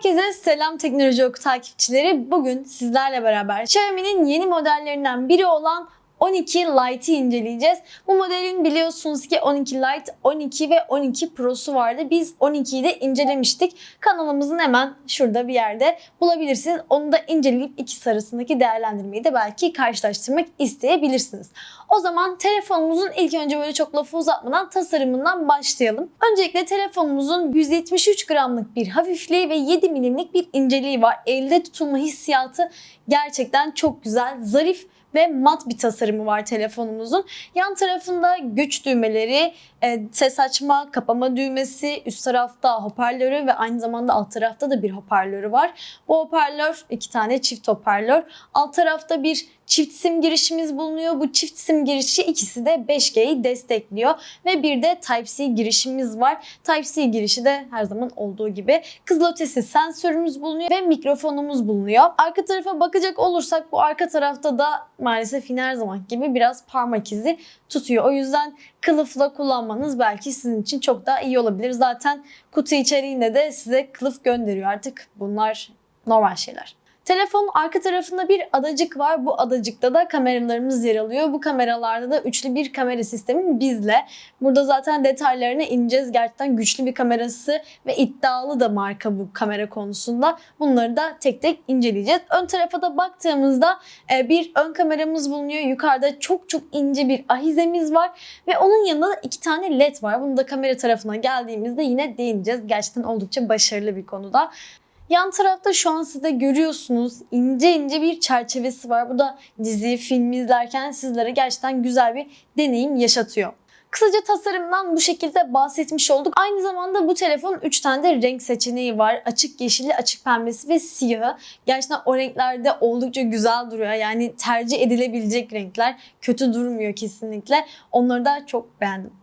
Herkese selam teknoloji oku takipçileri. Bugün sizlerle beraber Xiaomi'nin yeni modellerinden biri olan 12 Lite'i inceleyeceğiz. Bu modelin biliyorsunuz ki 12 Lite, 12 ve 12 Pro'su vardı. Biz 12'yi de incelemiştik. Kanalımızın hemen şurada bir yerde bulabilirsiniz. Onu da inceleyip ikisi arasındaki değerlendirmeyi de belki karşılaştırmak isteyebilirsiniz. O zaman telefonumuzun ilk önce böyle çok lafı uzatmadan tasarımından başlayalım. Öncelikle telefonumuzun 173 gramlık bir hafifliği ve 7 milimlik bir inceliği var. Elde tutulma hissiyatı gerçekten çok güzel, zarif ve mat bir tasarımı var telefonumuzun. Yan tarafında güç düğmeleri, e, ses açma, kapama düğmesi, üst tarafta hoparlörü ve aynı zamanda alt tarafta da bir hoparlörü var. Bu hoparlör iki tane çift hoparlör. Alt tarafta bir çift sim girişimiz bulunuyor. Bu çift sim girişi ikisi de 5G'yi destekliyor ve bir de Type-C girişimiz var. Type-C girişi de her zaman olduğu gibi kızılötesi sensörümüz bulunuyor ve mikrofonumuz bulunuyor. Arka tarafa bakacak olursak bu arka tarafta da maalesef yine her zaman gibi biraz parmak izi tutuyor. O yüzden kılıfla kullanmanız belki sizin için çok daha iyi olabilir. Zaten kutu içeriğinde de size kılıf gönderiyor artık. Bunlar normal şeyler. Telefonun arka tarafında bir adacık var. Bu adacıkta da kameralarımız yer alıyor. Bu kameralarda da üçlü bir kamera sistemi bizle. Burada zaten detaylarına ineceğiz. Gerçekten güçlü bir kamerası ve iddialı da marka bu kamera konusunda. Bunları da tek tek inceleyeceğiz. Ön tarafa da baktığımızda e, bir ön kameramız bulunuyor. Yukarıda çok çok ince bir ahizemiz var ve onun yanında da iki tane led var. Bunu da kamera tarafına geldiğimizde yine değineceğiz. Gerçekten oldukça başarılı bir konuda. Yan tarafta şu an siz de görüyorsunuz ince ince bir çerçevesi var. Bu da dizi, film izlerken sizlere gerçekten güzel bir deneyim yaşatıyor. Kısaca tasarımdan bu şekilde bahsetmiş olduk. Aynı zamanda bu telefonun 3 tane de renk seçeneği var. Açık yeşili, açık pembesi ve siyahı. Gerçekten o renklerde oldukça güzel duruyor. Yani tercih edilebilecek renkler. Kötü durmuyor kesinlikle. Onları da çok beğendim.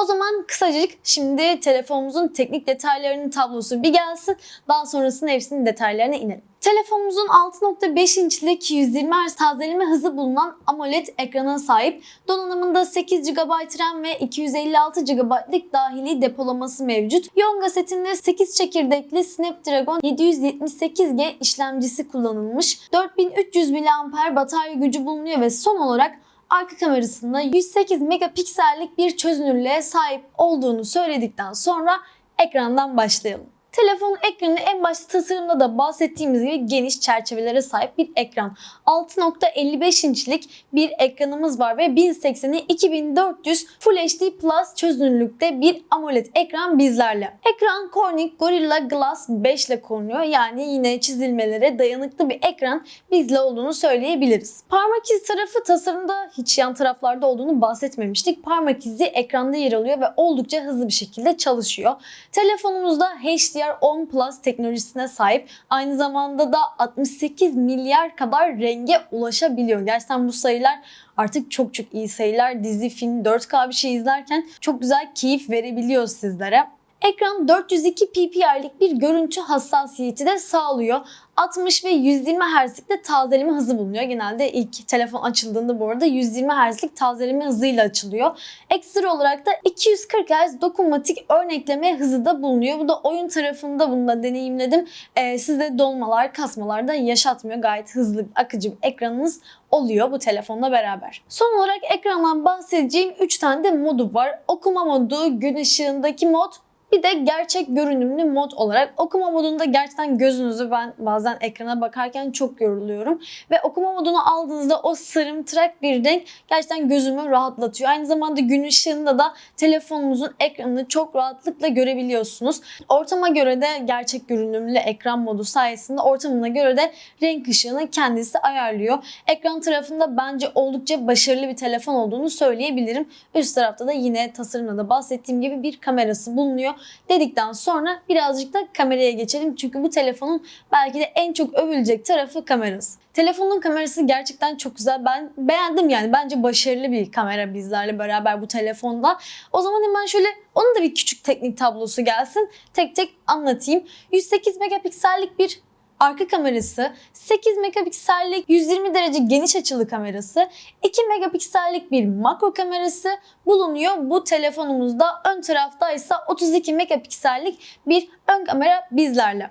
O zaman kısacık şimdi telefonumuzun teknik detaylarının tablosu bir gelsin. Daha sonrasında hepsinin detaylarına inelim. Telefonumuzun 6.5 inçlik 120 Hz tazeleme hızı bulunan AMOLED ekrana sahip. Donanımında 8 GB RAM ve 256 GB'lık dahili depolaması mevcut. Yonga setinde 8 çekirdekli Snapdragon 778G işlemcisi kullanılmış. 4300 mAh batarya gücü bulunuyor ve son olarak arka kamerasında 108 megapiksellik bir çözünürlüğe sahip olduğunu söyledikten sonra ekrandan başlayalım. Telefonun ekranı en başta tasarımda da bahsettiğimiz gibi geniş çerçevelere sahip bir ekran. 6.55 inçlik bir ekranımız var ve 1080'i 2400 Full HD Plus çözünürlükte bir AMOLED ekran bizlerle. Ekran Corning Gorilla Glass 5 ile korunuyor. Yani yine çizilmelere dayanıklı bir ekran bizle olduğunu söyleyebiliriz. Parmak izi tarafı tasarımda hiç yan taraflarda olduğunu bahsetmemiştik. Parmak izi ekranda yer alıyor ve oldukça hızlı bir şekilde çalışıyor. Telefonumuzda HD HDR10 Plus teknolojisine sahip. Aynı zamanda da 68 milyar kadar renge ulaşabiliyor. Gerçekten bu sayılar artık çok çok iyi sayılar. Dizi, film, 4K bir şey izlerken çok güzel keyif verebiliyor sizlere. Ekran 402 ppi'lik bir görüntü hassasiyeti de sağlıyor. 60 ve 120 Hz'lik de tazeleme hızı bulunuyor. Genelde ilk telefon açıldığında bu arada 120 Hz'lik tazeleme hızıyla açılıyor. Ekstra olarak da 240 Hz dokunmatik örnekleme hızı da bulunuyor. Bu da oyun tarafında bunu da deneyimledim. Ee, size dolmalar, kasmalar da yaşatmıyor. Gayet hızlı, akıcı bir ekranınız oluyor bu telefonla beraber. Son olarak ekrandan bahsedeceğim 3 tane de modu var. Okuma modu, gün ışığındaki mod bir de gerçek görünümlü mod olarak okuma modunda gerçekten gözünüzü ben bazen ekrana bakarken çok yoruluyorum. Ve okuma modunu aldığınızda o sarımtırak bir renk gerçekten gözümü rahatlatıyor. Aynı zamanda gün ışığında da telefonunuzun ekranını çok rahatlıkla görebiliyorsunuz. Ortama göre de gerçek görünümlü ekran modu sayesinde ortamına göre de renk ışığını kendisi ayarlıyor. Ekran tarafında bence oldukça başarılı bir telefon olduğunu söyleyebilirim. Üst tarafta da yine tasarımda da bahsettiğim gibi bir kamerası bulunuyor dedikten sonra birazcık da kameraya geçelim. Çünkü bu telefonun belki de en çok övülecek tarafı kamerası. Telefonun kamerası gerçekten çok güzel. Ben beğendim yani. Bence başarılı bir kamera bizlerle beraber bu telefonda. O zaman hemen şöyle onun da bir küçük teknik tablosu gelsin. Tek tek anlatayım. 108 megapiksellik bir arka kamerası, 8 megapiksellik 120 derece geniş açılı kamerası, 2 megapiksellik bir makro kamerası bulunuyor bu telefonumuzda. Ön tarafta ise 32 megapiksellik bir ön kamera bizlerle.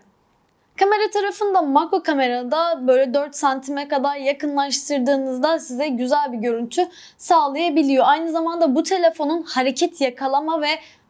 Kamera tarafında makro kamerada böyle 4 santime kadar yakınlaştırdığınızda size güzel bir görüntü sağlayabiliyor. Aynı zamanda bu telefonun hareket yakalama ve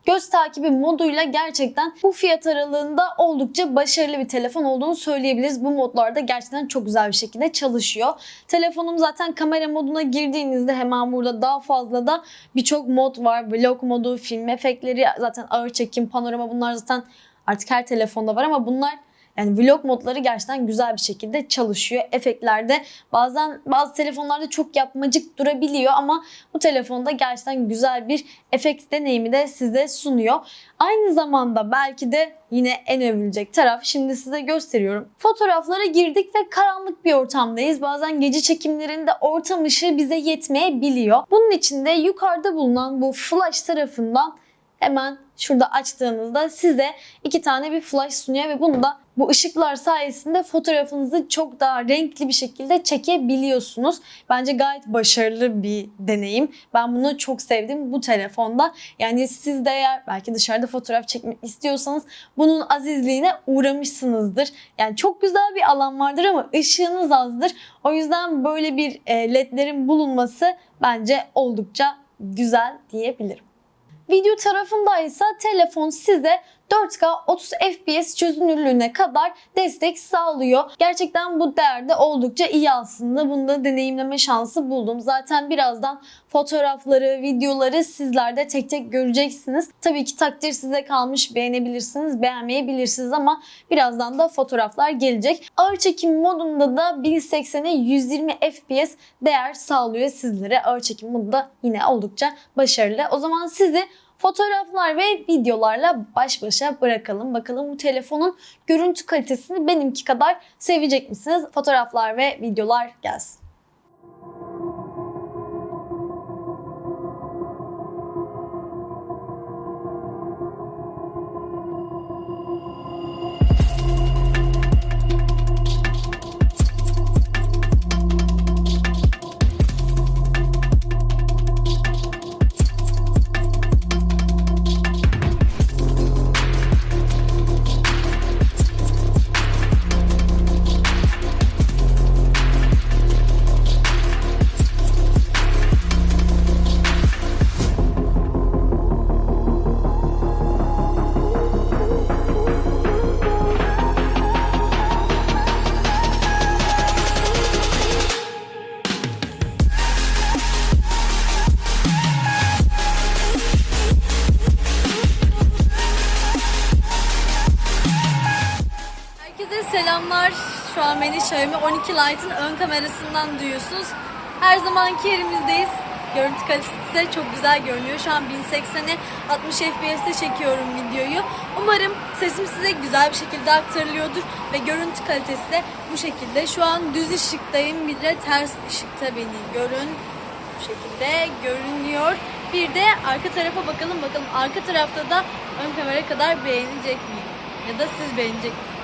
göz takibi moduyla gerçekten bu fiyat aralığında oldukça başarılı bir telefon olduğunu söyleyebiliriz. Bu modlarda gerçekten çok güzel bir şekilde çalışıyor. Telefonum zaten kamera moduna girdiğinizde hemen burada daha fazla da birçok mod var. Vlog modu, film efektleri, zaten ağır çekim, panorama bunlar zaten artık her telefonda var ama bunlar yani vlog modları gerçekten güzel bir şekilde çalışıyor. Efektlerde bazen bazı telefonlarda çok yapmacık durabiliyor ama bu telefonda gerçekten güzel bir efekt deneyimi de size sunuyor. Aynı zamanda belki de yine en övülecek taraf şimdi size gösteriyorum. Fotoğraflara girdik ve karanlık bir ortamdayız. Bazen gece çekimlerinde ortam ışığı bize yetmeyebiliyor. Bunun için de yukarıda bulunan bu flash tarafından hemen şurada açtığınızda size iki tane bir flash sunuyor ve bunu da bu ışıklar sayesinde fotoğrafınızı çok daha renkli bir şekilde çekebiliyorsunuz. Bence gayet başarılı bir deneyim. Ben bunu çok sevdim bu telefonda. Yani siz de eğer belki dışarıda fotoğraf çekmek istiyorsanız bunun azizliğine uğramışsınızdır. Yani çok güzel bir alan vardır ama ışığınız azdır. O yüzden böyle bir e, ledlerin bulunması bence oldukça güzel diyebilirim. Video tarafında ise telefon size 4K 30 FPS çözünürlüğüne kadar destek sağlıyor. Gerçekten bu değerde oldukça iyi aslında. Bunu da deneyimleme şansı buldum. Zaten birazdan fotoğrafları, videoları sizler de tek tek göreceksiniz. Tabii ki takdir size kalmış. Beğenebilirsiniz, beğenmeyebilirsiniz ama birazdan da fotoğraflar gelecek. Ağır çekim modunda da 1080'e 120 FPS değer sağlıyor sizlere. Ağır çekim modu da yine oldukça başarılı. O zaman sizi fotoğraflar ve videolarla baş başa bırakalım. Bakalım bu telefonun görüntü kalitesini benimki kadar sevecek misiniz? Fotoğraflar ve videolar gelsin. Herkese selamlar. Şu an beni Xiaomi 12 Lite'ın ön kamerasından duyuyorsunuz. Her zamanki yerimizdeyiz. Görüntü kalitesi çok güzel görünüyor. Şu an 1080'e 60 FPS'te çekiyorum videoyu. Umarım sesim size güzel bir şekilde aktarılıyordur ve görüntü kalitesi de bu şekilde. Şu an düz ışıktayım. Bir de ters ışıkta beni görün. Bu şekilde görünüyor. Bir de arka tarafa bakalım bakalım. Arka tarafta da ön kamera kadar beğenecek miyim? Ya da siz beğenecek misiniz?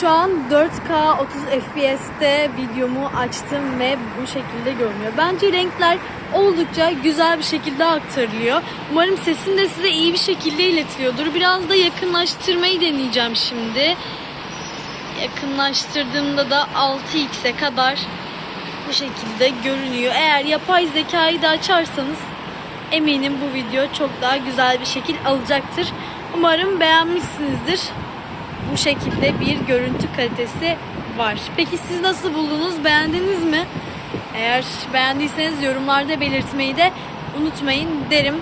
Şu an 4K 30 FPS'te videomu açtım ve bu şekilde görünüyor. Bence renkler oldukça güzel bir şekilde aktarılıyor. Umarım sesim de size iyi bir şekilde iletiliyordur. Biraz da yakınlaştırmayı deneyeceğim şimdi. Yakınlaştırdığımda da 6x'e kadar bu şekilde görünüyor. Eğer yapay zekayı da açarsanız eminim bu video çok daha güzel bir şekil alacaktır. Umarım beğenmişsinizdir bu şekilde bir görüntü kalitesi var. Peki siz nasıl buldunuz? Beğendiniz mi? Eğer beğendiyseniz yorumlarda belirtmeyi de unutmayın derim.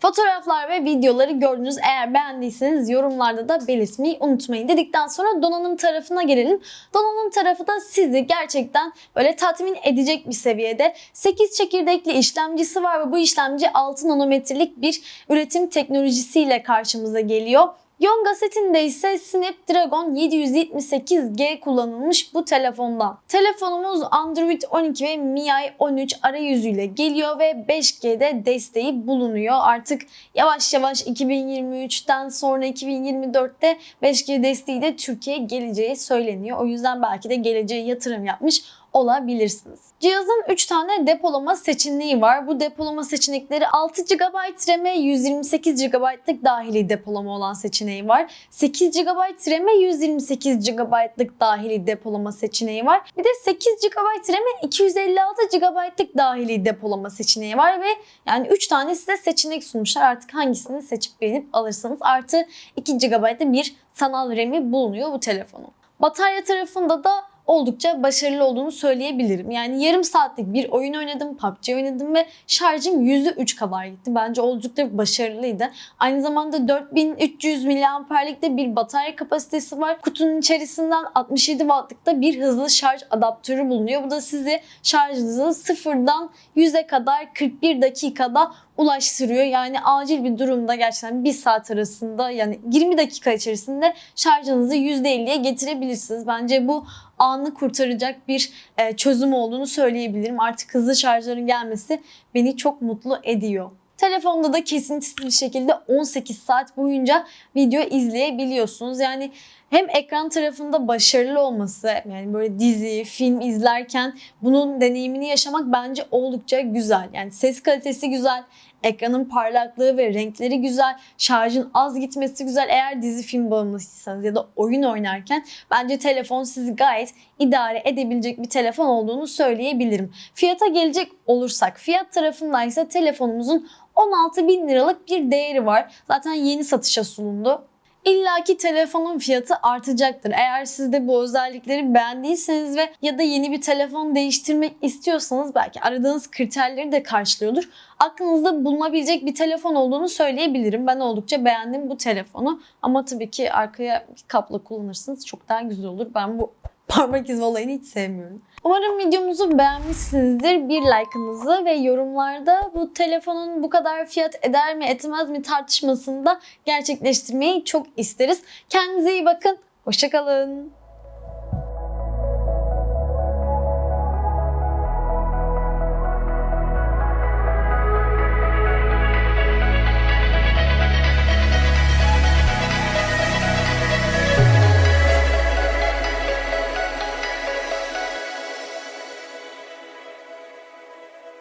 Fotoğraflar ve videoları gördünüz. Eğer beğendiyseniz yorumlarda da belirtmeyi unutmayın. Dedikten sonra donanım tarafına gelelim. Donanım tarafı da sizi gerçekten böyle tatmin edecek bir seviyede. 8 çekirdekli işlemcisi var ve bu işlemci 6 nanometrelik bir üretim teknolojisiyle karşımıza geliyor. Yonga setinde ise Snapdragon 778G kullanılmış bu telefonda. Telefonumuz Android 12 ve MIUI 13 arayüzüyle geliyor ve 5G'de desteği bulunuyor. Artık yavaş yavaş 2023'ten sonra 2024'te 5G desteği de Türkiye'ye geleceği söyleniyor. O yüzden belki de geleceğe yatırım yapmış olabilirsiniz. Cihazın 3 tane depolama seçeneği var. Bu depolama seçenekleri 6 GB RAM'e 128 GB'lık dahili depolama olan seçeneği var. 8 GB RAM'e 128 GB'lık dahili depolama seçeneği var. Bir de 8 GB RAM'e 256 GB'lık dahili depolama seçeneği var ve yani 3 tane size seçenek sunmuşlar. Artık hangisini seçip beğenip alırsanız artı 2 GB'da bir sanal RAM'i bulunuyor bu telefonun. Batarya tarafında da oldukça başarılı olduğunu söyleyebilirim. Yani yarım saatlik bir oyun oynadım, PUBG oynadım ve şarjım %3 kadar gitti. Bence oldukça başarılıydı. Aynı zamanda 4300 mAh'lik de bir batarya kapasitesi var. Kutunun içerisinden 67 Watt'lık da bir hızlı şarj adaptörü bulunuyor. Bu da sizi şarjınızı sıfırdan 100'e kadar 41 dakikada ulaştırıyor. Yani acil bir durumda gerçekten 1 saat arasında yani 20 dakika içerisinde şarjınızı %50'ye getirebilirsiniz. Bence bu anı kurtaracak bir e, çözüm olduğunu söyleyebilirim. Artık hızlı şarjların gelmesi beni çok mutlu ediyor. Telefonda da kesintisiz bir şekilde 18 saat boyunca video izleyebiliyorsunuz. Yani hem ekran tarafında başarılı olması yani böyle dizi, film izlerken bunun deneyimini yaşamak bence oldukça güzel. Yani ses kalitesi güzel, ekranın parlaklığı ve renkleri güzel, şarjın az gitmesi güzel. Eğer dizi film bağımlısıysanız ya da oyun oynarken bence telefon sizi gayet idare edebilecek bir telefon olduğunu söyleyebilirim. Fiyata gelecek olursak fiyat tarafından ise telefonumuzun 16 bin liralık bir değeri var. Zaten yeni satışa sunuldu. İlla ki telefonun fiyatı artacaktır. Eğer siz de bu özellikleri beğendiyseniz ve ya da yeni bir telefon değiştirmek istiyorsanız belki aradığınız kriterleri de karşılıyordur. Aklınızda bulunabilecek bir telefon olduğunu söyleyebilirim. Ben oldukça beğendim bu telefonu. Ama tabii ki arkaya kapla kullanırsınız çok daha güzel olur. Ben bu parmak izi olayını hiç sevmiyorum. Umarım videomuzu beğenmişsinizdir. Bir like'ınızı ve yorumlarda bu telefonun bu kadar fiyat eder mi etmez mi tartışmasını da gerçekleştirmeyi çok isteriz. Kendinize iyi bakın. Hoşçakalın.